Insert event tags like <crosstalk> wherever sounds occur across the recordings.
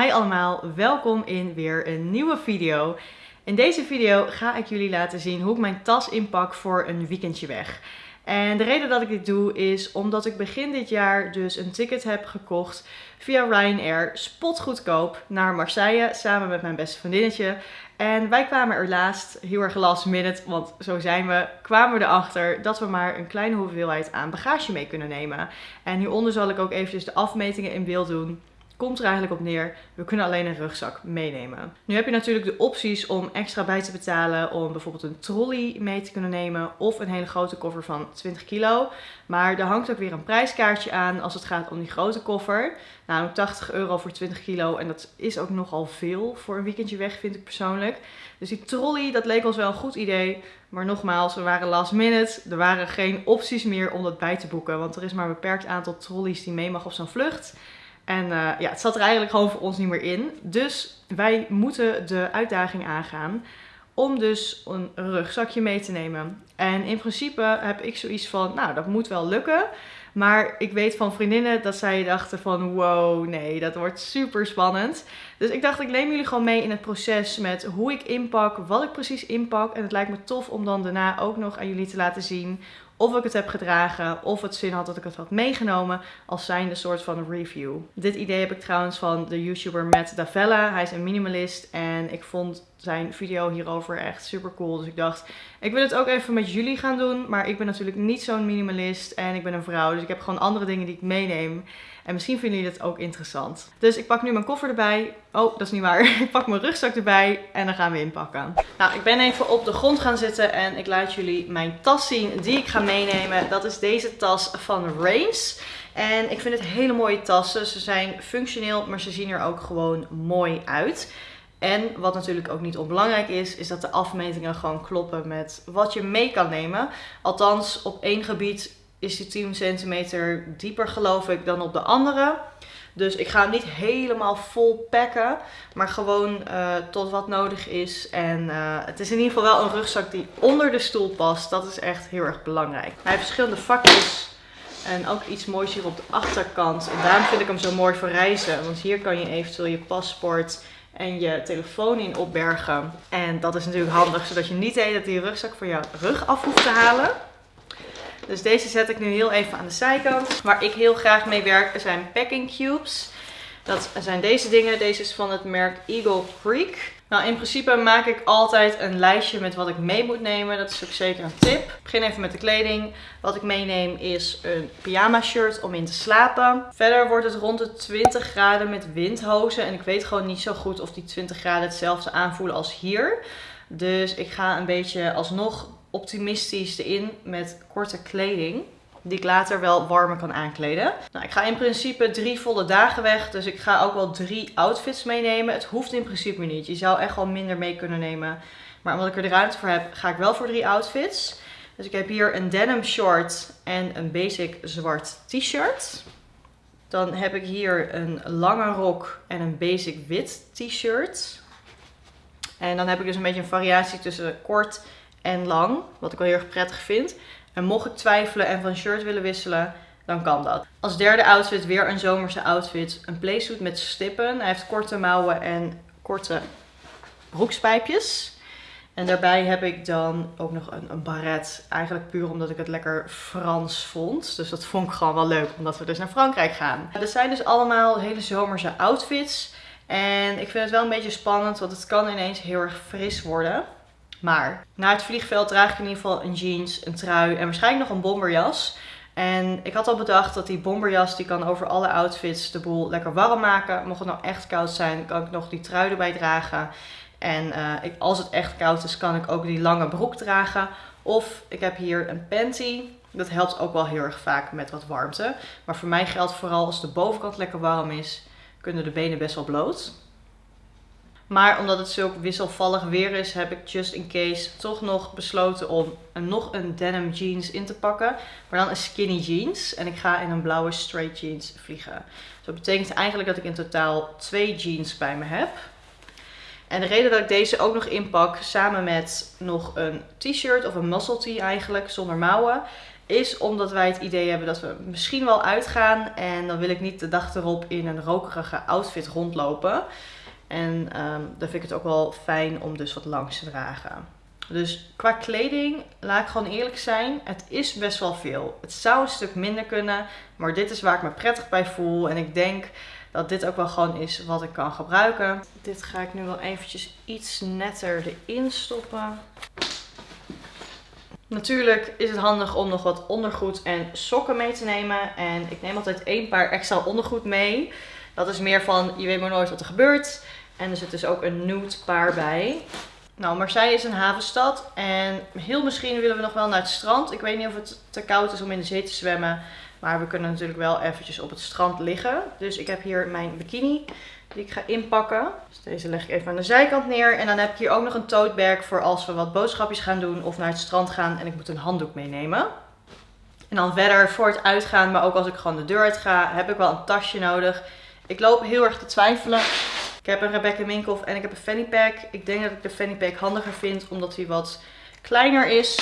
Hi allemaal, welkom in weer een nieuwe video. In deze video ga ik jullie laten zien hoe ik mijn tas inpak voor een weekendje weg. En de reden dat ik dit doe is omdat ik begin dit jaar dus een ticket heb gekocht via Ryanair spotgoedkoop naar Marseille samen met mijn beste vriendinnetje. En wij kwamen er laatst, heel erg last minute, want zo zijn we, kwamen we erachter dat we maar een kleine hoeveelheid aan bagage mee kunnen nemen. En hieronder zal ik ook eventjes de afmetingen in beeld doen komt er eigenlijk op neer, we kunnen alleen een rugzak meenemen. Nu heb je natuurlijk de opties om extra bij te betalen om bijvoorbeeld een trolley mee te kunnen nemen of een hele grote koffer van 20 kilo. Maar er hangt ook weer een prijskaartje aan als het gaat om die grote koffer. Nou, 80 euro voor 20 kilo en dat is ook nogal veel voor een weekendje weg vind ik persoonlijk. Dus die trolley, dat leek ons wel een goed idee. Maar nogmaals, we waren last minute. Er waren geen opties meer om dat bij te boeken. Want er is maar een beperkt aantal trolleys die mee mag op zo'n vlucht. En uh, ja, het zat er eigenlijk gewoon voor ons niet meer in. Dus wij moeten de uitdaging aangaan om dus een rugzakje mee te nemen. En in principe heb ik zoiets van, nou dat moet wel lukken. Maar ik weet van vriendinnen dat zij dachten van wow, nee, dat wordt super spannend. Dus ik dacht, ik neem jullie gewoon mee in het proces met hoe ik inpak, wat ik precies inpak. En het lijkt me tof om dan daarna ook nog aan jullie te laten zien of ik het heb gedragen of het zin had dat ik het had meegenomen als zijnde soort van review. Dit idee heb ik trouwens van de YouTuber Matt Davella. Hij is een minimalist en ik vond zijn video hierover echt super cool. Dus ik dacht, ik wil het ook even met jullie gaan doen. Maar ik ben natuurlijk niet zo'n minimalist en ik ben een vrouw. Dus ik heb gewoon andere dingen die ik meeneem. En misschien vinden jullie dat ook interessant. Dus ik pak nu mijn koffer erbij. Oh, dat is niet waar. <laughs> Ik pak mijn rugzak erbij en dan gaan we inpakken. Nou, ik ben even op de grond gaan zitten en ik laat jullie mijn tas zien die ik ga meenemen. Dat is deze tas van Reigns. En ik vind het hele mooie tassen. Ze zijn functioneel, maar ze zien er ook gewoon mooi uit. En wat natuurlijk ook niet onbelangrijk is, is dat de afmetingen gewoon kloppen met wat je mee kan nemen. Althans, op één gebied is die 10 centimeter dieper geloof ik dan op de andere. Dus ik ga hem niet helemaal vol packen, maar gewoon uh, tot wat nodig is. En uh, het is in ieder geval wel een rugzak die onder de stoel past. Dat is echt heel erg belangrijk. Hij heeft verschillende vakjes en ook iets moois hier op de achterkant. En daarom vind ik hem zo mooi voor reizen. Want hier kan je eventueel je paspoort en je telefoon in opbergen. En dat is natuurlijk handig, zodat je niet de die rugzak van jouw rug af hoeft te halen. Dus deze zet ik nu heel even aan de zijkant. Waar ik heel graag mee werk zijn packing cubes. Dat zijn deze dingen. Deze is van het merk Eagle Creek. Nou, in principe maak ik altijd een lijstje met wat ik mee moet nemen. Dat is ook zeker een tip. Ik begin even met de kleding. Wat ik meeneem is een pyjama shirt om in te slapen. Verder wordt het rond de 20 graden met windhozen. En ik weet gewoon niet zo goed of die 20 graden hetzelfde aanvoelen als hier. Dus ik ga een beetje alsnog optimistisch erin met korte kleding. Die ik later wel warmer kan aankleden. Nou, ik ga in principe drie volle dagen weg. Dus ik ga ook wel drie outfits meenemen. Het hoeft in principe niet. Je zou echt wel minder mee kunnen nemen. Maar omdat ik er de ruimte voor heb, ga ik wel voor drie outfits. Dus ik heb hier een denim short en een basic zwart t-shirt. Dan heb ik hier een lange rok en een basic wit t-shirt. En dan heb ik dus een beetje een variatie tussen kort en lang. Wat ik wel heel erg prettig vind. En mocht ik twijfelen en van shirt willen wisselen, dan kan dat. Als derde outfit weer een zomerse outfit. Een playsuit met stippen. Hij heeft korte mouwen en korte broekspijpjes. En daarbij heb ik dan ook nog een, een baret. Eigenlijk puur omdat ik het lekker Frans vond. Dus dat vond ik gewoon wel leuk, omdat we dus naar Frankrijk gaan. Dat zijn dus allemaal hele zomerse outfits. En ik vind het wel een beetje spannend, want het kan ineens heel erg fris worden. Maar na het vliegveld draag ik in ieder geval een jeans, een trui en waarschijnlijk nog een bomberjas. En ik had al bedacht dat die bomberjas die kan over alle outfits de boel lekker warm maken. Mocht het nou echt koud zijn, kan ik nog die trui erbij dragen. En uh, ik, als het echt koud is, kan ik ook die lange broek dragen. Of ik heb hier een panty. Dat helpt ook wel heel erg vaak met wat warmte. Maar voor mij geldt vooral als de bovenkant lekker warm is, kunnen de benen best wel bloot. Maar omdat het zulk wisselvallig weer is, heb ik just in case toch nog besloten om een, nog een denim jeans in te pakken. Maar dan een skinny jeans. En ik ga in een blauwe straight jeans vliegen. Dus dat betekent eigenlijk dat ik in totaal twee jeans bij me heb. En de reden dat ik deze ook nog inpak, samen met nog een t-shirt of een muscle tee eigenlijk, zonder mouwen, is omdat wij het idee hebben dat we misschien wel uitgaan. En dan wil ik niet de dag erop in een rokerige outfit rondlopen. En ehm, dan vind ik het ook wel fijn om dus wat langs te dragen. Dus qua kleding, laat ik gewoon eerlijk zijn, het is best wel veel. Het zou een stuk minder kunnen, maar dit is waar ik me prettig bij voel. En ik denk dat dit ook wel gewoon is wat ik kan gebruiken. Dit ga ik nu wel eventjes iets netter erin stoppen. Natuurlijk is het handig om nog wat ondergoed en sokken mee te nemen. En ik neem altijd één paar extra ondergoed mee. Dat is meer van, je weet maar nooit wat er gebeurt. En er zit dus ook een nude paar bij. Nou, Marseille is een havenstad en heel misschien willen we nog wel naar het strand. Ik weet niet of het te koud is om in de zee te zwemmen. Maar we kunnen natuurlijk wel eventjes op het strand liggen. Dus ik heb hier mijn bikini die ik ga inpakken. Dus deze leg ik even aan de zijkant neer. En dan heb ik hier ook nog een tote voor als we wat boodschapjes gaan doen of naar het strand gaan en ik moet een handdoek meenemen. En dan verder voor het uitgaan, maar ook als ik gewoon de deur uit ga, heb ik wel een tasje nodig. Ik loop heel erg te twijfelen. Ik heb een Rebecca Minkoff en ik heb een fanny pack. Ik denk dat ik de fanny pack handiger vind omdat hij wat kleiner is.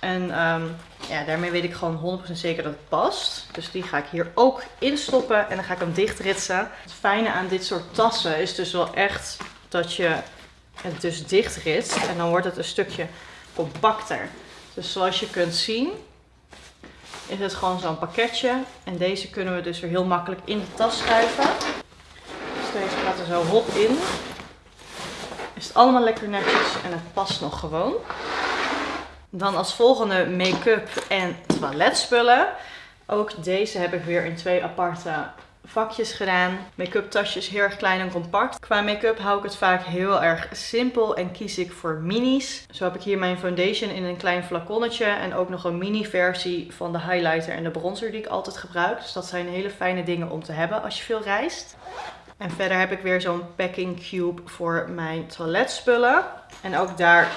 En um, ja, daarmee weet ik gewoon 100% zeker dat het past. Dus die ga ik hier ook instoppen en dan ga ik hem dichtritsen. Het fijne aan dit soort tassen is dus wel echt dat je het dus dichtritst. En dan wordt het een stukje compacter. Dus zoals je kunt zien is het gewoon zo'n pakketje. En deze kunnen we dus weer heel makkelijk in de tas schuiven. Er zo hop in. Is het allemaal lekker netjes en het past nog gewoon. Dan als volgende make-up en toiletspullen. Ook deze heb ik weer in twee aparte vakjes gedaan. Make-up tasjes heel erg klein en compact. Qua make-up hou ik het vaak heel erg simpel en kies ik voor minis. Zo heb ik hier mijn foundation in een klein flaconnetje. En ook nog een mini versie van de highlighter en de bronzer die ik altijd gebruik. Dus dat zijn hele fijne dingen om te hebben als je veel reist. En verder heb ik weer zo'n packing cube voor mijn toiletspullen. En ook daar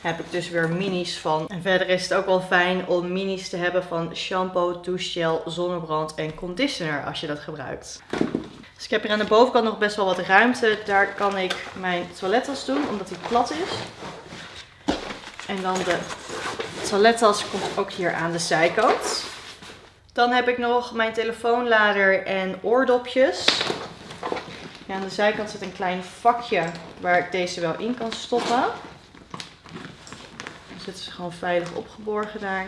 heb ik dus weer minis van. En verder is het ook wel fijn om minis te hebben van shampoo, douchegel, zonnebrand en conditioner als je dat gebruikt. Dus ik heb hier aan de bovenkant nog best wel wat ruimte. Daar kan ik mijn toilettas doen, omdat die plat is. En dan de toilettas komt ook hier aan de zijkant. Dan heb ik nog mijn telefoonlader en oordopjes. Ja, aan de zijkant zit een klein vakje waar ik deze wel in kan stoppen zitten ze gewoon veilig opgeborgen daar.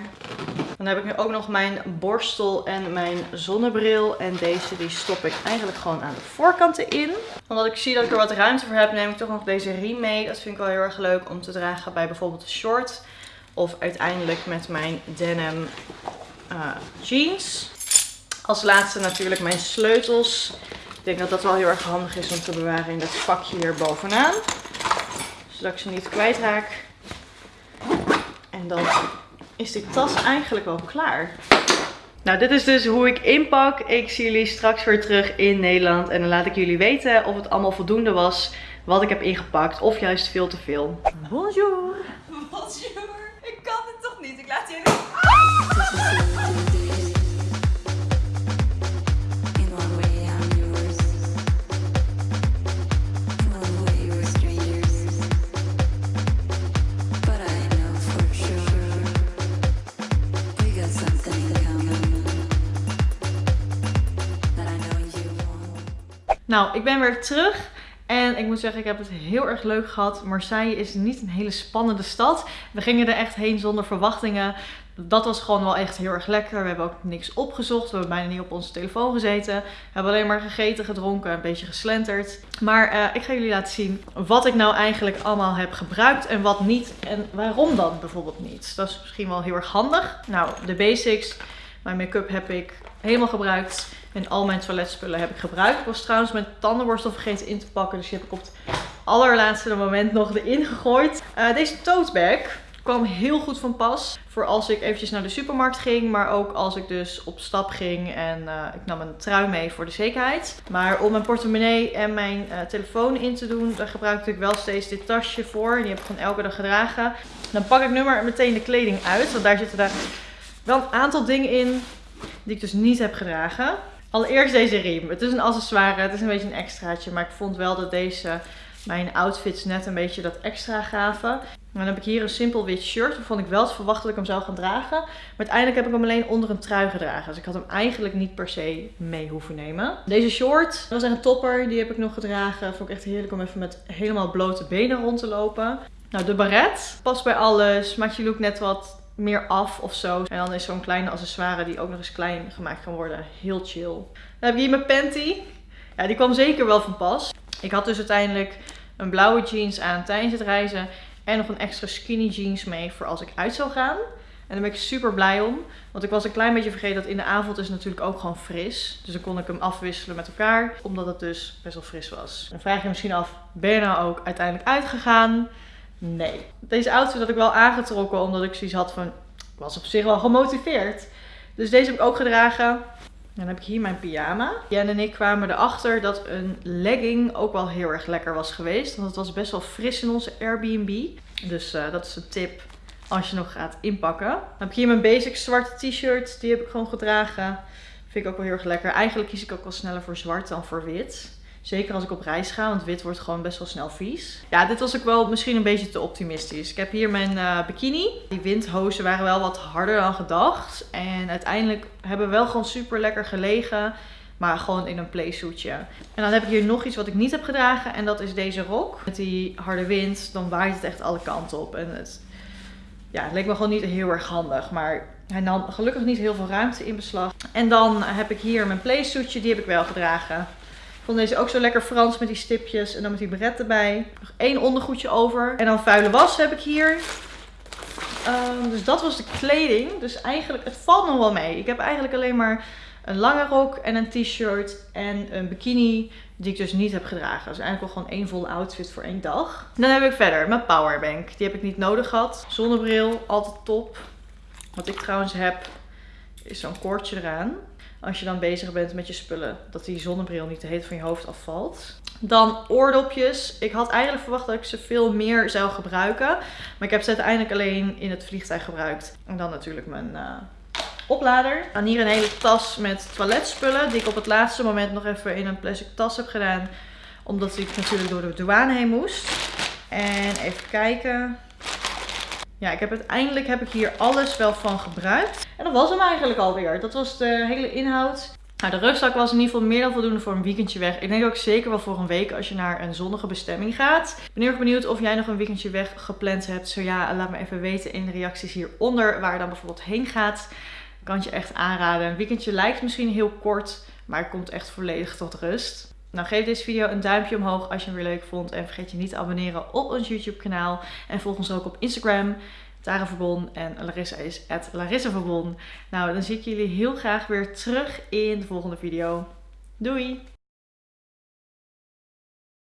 Dan heb ik nu ook nog mijn borstel en mijn zonnebril. En deze die stop ik eigenlijk gewoon aan de voorkanten in. Omdat ik zie dat ik er wat ruimte voor heb, neem ik toch nog deze riem mee. Dat vind ik wel heel erg leuk om te dragen bij bijvoorbeeld een short. Of uiteindelijk met mijn denim uh, jeans. Als laatste natuurlijk mijn sleutels. Ik denk dat dat wel heel erg handig is om te bewaren in dat vakje hier bovenaan. Zodat ik ze niet kwijtraak. En dan is die tas eigenlijk wel klaar. Nou, dit is dus hoe ik inpak. Ik zie jullie straks weer terug in Nederland. En dan laat ik jullie weten of het allemaal voldoende was wat ik heb ingepakt. Of juist veel te veel. Bonjour! Bonjour! Ik kan het toch niet? Ik laat jullie... Ah! <laughs> Nou, ik ben weer terug. En ik moet zeggen, ik heb het heel erg leuk gehad. Marseille is niet een hele spannende stad. We gingen er echt heen zonder verwachtingen. Dat was gewoon wel echt heel erg lekker. We hebben ook niks opgezocht. We hebben bijna niet op onze telefoon gezeten. We hebben alleen maar gegeten, gedronken, een beetje geslenterd. Maar uh, ik ga jullie laten zien wat ik nou eigenlijk allemaal heb gebruikt en wat niet. En waarom dan bijvoorbeeld niet. Dat is misschien wel heel erg handig. Nou, de basics. Mijn make-up heb ik helemaal gebruikt. En al mijn toiletspullen heb ik gebruikt. Ik was trouwens mijn tandenborstel vergeten in te pakken. Dus die heb ik op het allerlaatste moment nog erin gegooid. Uh, deze tote bag kwam heel goed van pas. Voor als ik eventjes naar de supermarkt ging. Maar ook als ik dus op stap ging. En uh, ik nam een trui mee voor de zekerheid. Maar om mijn portemonnee en mijn uh, telefoon in te doen. Daar gebruikte ik wel steeds dit tasje voor. Die heb ik gewoon elke dag gedragen. Dan pak ik nu maar meteen de kleding uit. Want daar zitten daar wel een aantal dingen in. Die ik dus niet heb gedragen. Allereerst deze riem. Het is een accessoire, het is een beetje een extraatje. Maar ik vond wel dat deze mijn outfits net een beetje dat extra gaven. dan heb ik hier een simpel wit shirt waarvan ik wel had verwacht dat ik hem zou gaan dragen. Maar uiteindelijk heb ik hem alleen onder een trui gedragen. Dus ik had hem eigenlijk niet per se mee hoeven nemen. Deze short, dat was echt een topper. Die heb ik nog gedragen. Vond ik echt heerlijk om even met helemaal blote benen rond te lopen. Nou, de baret past bij alles. Maakt je look net wat meer af of zo. En dan is zo'n kleine accessoire die ook nog eens klein gemaakt kan worden. Heel chill. Dan heb ik hier mijn panty. Ja, die kwam zeker wel van pas. Ik had dus uiteindelijk een blauwe jeans aan tijdens het reizen. En nog een extra skinny jeans mee voor als ik uit zou gaan. En daar ben ik super blij om. Want ik was een klein beetje vergeten dat in de avond is natuurlijk ook gewoon fris. Dus dan kon ik hem afwisselen met elkaar. Omdat het dus best wel fris was. Dan vraag je je misschien af, ben je nou ook uiteindelijk uitgegaan? Nee. Deze outfit had ik wel aangetrokken omdat ik zoiets had van... Ik was op zich wel gemotiveerd. Dus deze heb ik ook gedragen. Dan heb ik hier mijn pyjama. Jen en ik kwamen erachter dat een legging ook wel heel erg lekker was geweest. Want het was best wel fris in onze Airbnb. Dus uh, dat is een tip als je nog gaat inpakken. Dan heb ik hier mijn basic zwarte t-shirt. Die heb ik gewoon gedragen. Vind ik ook wel heel erg lekker. Eigenlijk kies ik ook wel sneller voor zwart dan voor wit. Zeker als ik op reis ga, want wit wordt gewoon best wel snel vies. Ja, dit was ook wel misschien een beetje te optimistisch. Ik heb hier mijn uh, bikini. Die windhozen waren wel wat harder dan gedacht. En uiteindelijk hebben we wel gewoon super lekker gelegen. Maar gewoon in een playsuitje. En dan heb ik hier nog iets wat ik niet heb gedragen. En dat is deze rok. Met die harde wind, dan waait het echt alle kanten op. En het, ja, het leek me gewoon niet heel erg handig. Maar hij nam gelukkig niet heel veel ruimte in beslag. En dan heb ik hier mijn playsuitje. Die heb ik wel gedragen vond deze ook zo lekker Frans met die stipjes en dan met die beret erbij. Nog één ondergoedje over. En dan vuile was heb ik hier. Um, dus dat was de kleding. Dus eigenlijk, het valt nog wel mee. Ik heb eigenlijk alleen maar een lange rok en een t-shirt en een bikini die ik dus niet heb gedragen. Dus eigenlijk wel gewoon één volle outfit voor één dag. Dan heb ik verder mijn powerbank. Die heb ik niet nodig gehad. Zonnebril, altijd top. Wat ik trouwens heb, is zo'n koordje eraan als je dan bezig bent met je spullen, dat die zonnebril niet de heet van je hoofd afvalt. Dan oordopjes. Ik had eigenlijk verwacht dat ik ze veel meer zou gebruiken. Maar ik heb ze uiteindelijk alleen in het vliegtuig gebruikt. En dan natuurlijk mijn uh, oplader. Dan hier een hele tas met toiletspullen. Die ik op het laatste moment nog even in een plastic tas heb gedaan. Omdat ik natuurlijk door de douane heen moest. En even kijken. Ja, ik heb uiteindelijk heb ik hier alles wel van gebruikt. En dat was hem eigenlijk alweer. Dat was de hele inhoud. Nou, de rugzak was in ieder geval meer dan voldoende voor een weekendje weg. Ik denk ook zeker wel voor een week als je naar een zonnige bestemming gaat. Ik ben heel erg benieuwd of jij nog een weekendje weg gepland hebt. Zo ja, laat me even weten in de reacties hieronder waar je dan bijvoorbeeld heen gaat. Ik kan je echt aanraden. Een weekendje lijkt misschien heel kort, maar het komt echt volledig tot rust. Nou, geef deze video een duimpje omhoog als je hem weer leuk vond. En vergeet je niet te abonneren op ons YouTube kanaal. En volg ons ook op Instagram. Tara Verbon en Larissa is at Larissa. Nou, dan zie ik jullie heel graag weer terug in de volgende video. Doei!